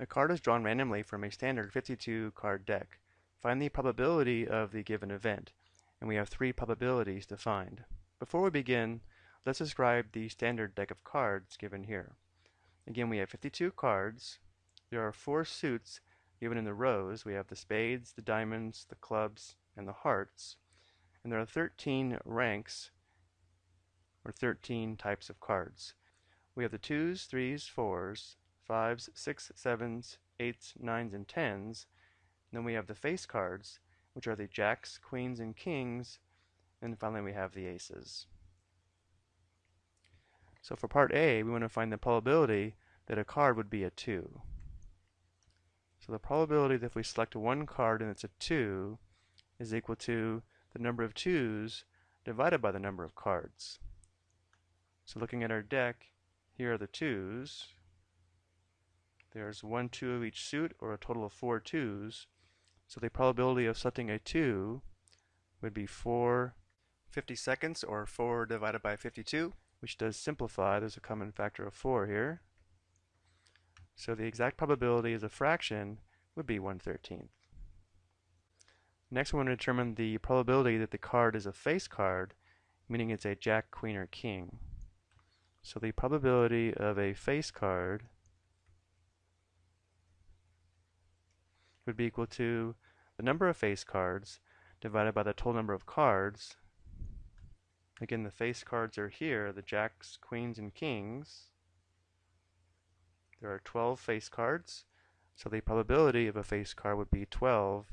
A card is drawn randomly from a standard 52 card deck. Find the probability of the given event, and we have three probabilities to find. Before we begin, let's describe the standard deck of cards given here. Again, we have 52 cards. There are four suits given in the rows. We have the spades, the diamonds, the clubs, and the hearts. And there are 13 ranks, or 13 types of cards. We have the twos, threes, fours, fives, six, sevens, eights, nines, and tens. And then we have the face cards, which are the jacks, queens, and kings. And finally, we have the aces. So for part A, we want to find the probability that a card would be a 2. So the probability that if we select one card and it's a 2 is equal to the number of 2's divided by the number of cards. So looking at our deck, here are the 2's. There's one 2 of each suit, or a total of four twos. So the probability of selecting a 2 would be 4 50 seconds, or 4 divided by 52, which does simplify. There's a common factor of 4 here. So the exact probability as a fraction would be 1 13th. Next, we want to determine the probability that the card is a face card, meaning it's a jack, queen, or king. So the probability of a face card would be equal to the number of face cards divided by the total number of cards. Again, the face cards are here, the jacks, queens, and kings. There are 12 face cards, so the probability of a face card would be 12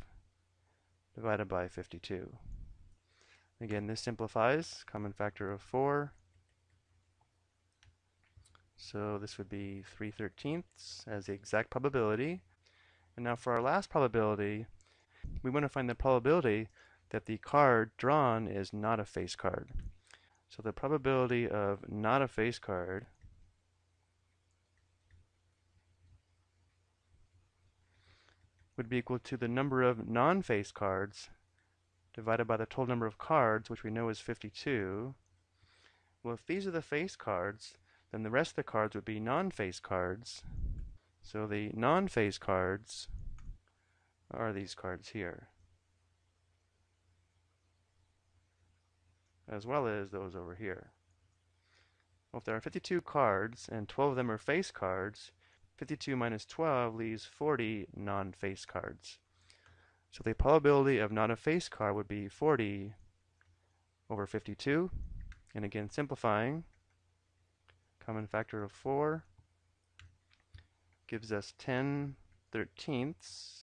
divided by 52. Again, this simplifies, common factor of 4. So this would be 3 thirteenths as the exact probability. And now for our last probability, we want to find the probability that the card drawn is not a face card. So the probability of not a face card would be equal to the number of non-face cards divided by the total number of cards, which we know is 52. Well, if these are the face cards, then the rest of the cards would be non-face cards. So the non-face cards are these cards here. As well as those over here. Well, if there are 52 cards and 12 of them are face cards, 52 minus 12 leaves 40 non-face cards. So the probability of not a face card would be 40 over 52. And again, simplifying, common factor of 4 gives us 10 thirteenths